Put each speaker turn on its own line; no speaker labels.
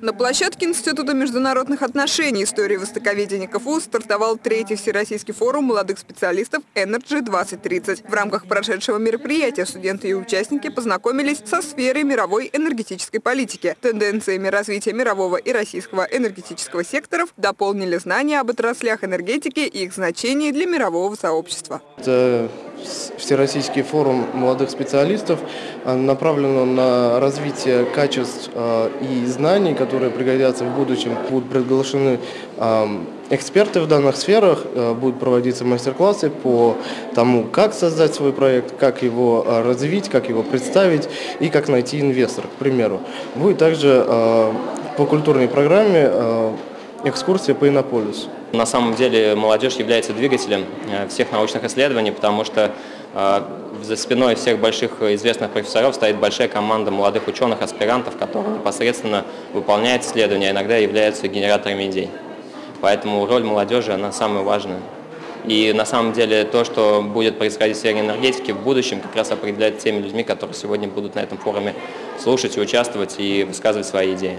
На площадке Института международных отношений истории востоковедения КФУ стартовал третий всероссийский форум молодых специалистов Energy 2030. В рамках прошедшего мероприятия студенты и участники познакомились со сферой мировой энергетической политики, тенденциями развития мирового и российского энергетического секторов, дополнили знания об отраслях энергетики и их значении для мирового сообщества.
Это Всероссийский форум молодых специалистов а, направлен на развитие качеств а, и знаний, которые пригодятся в будущем. Будут приглашены а, эксперты в данных сферах, будут проводиться мастер-классы по тому, как создать свой проект, как его развить, как его представить и как найти инвестора, к примеру. Будет также по культурной программе экскурсия по Иннополису.
На самом деле молодежь является двигателем э, всех научных исследований, потому что э, за спиной всех больших известных профессоров стоит большая команда молодых ученых, аспирантов, которые непосредственно выполняют исследования, а иногда являются генераторами идей. Поэтому роль молодежи, она самая важная. И на самом деле то, что будет происходить в сфере энергетики в будущем, как раз определяет теми людьми, которые сегодня будут на этом форуме слушать и участвовать и высказывать свои идеи.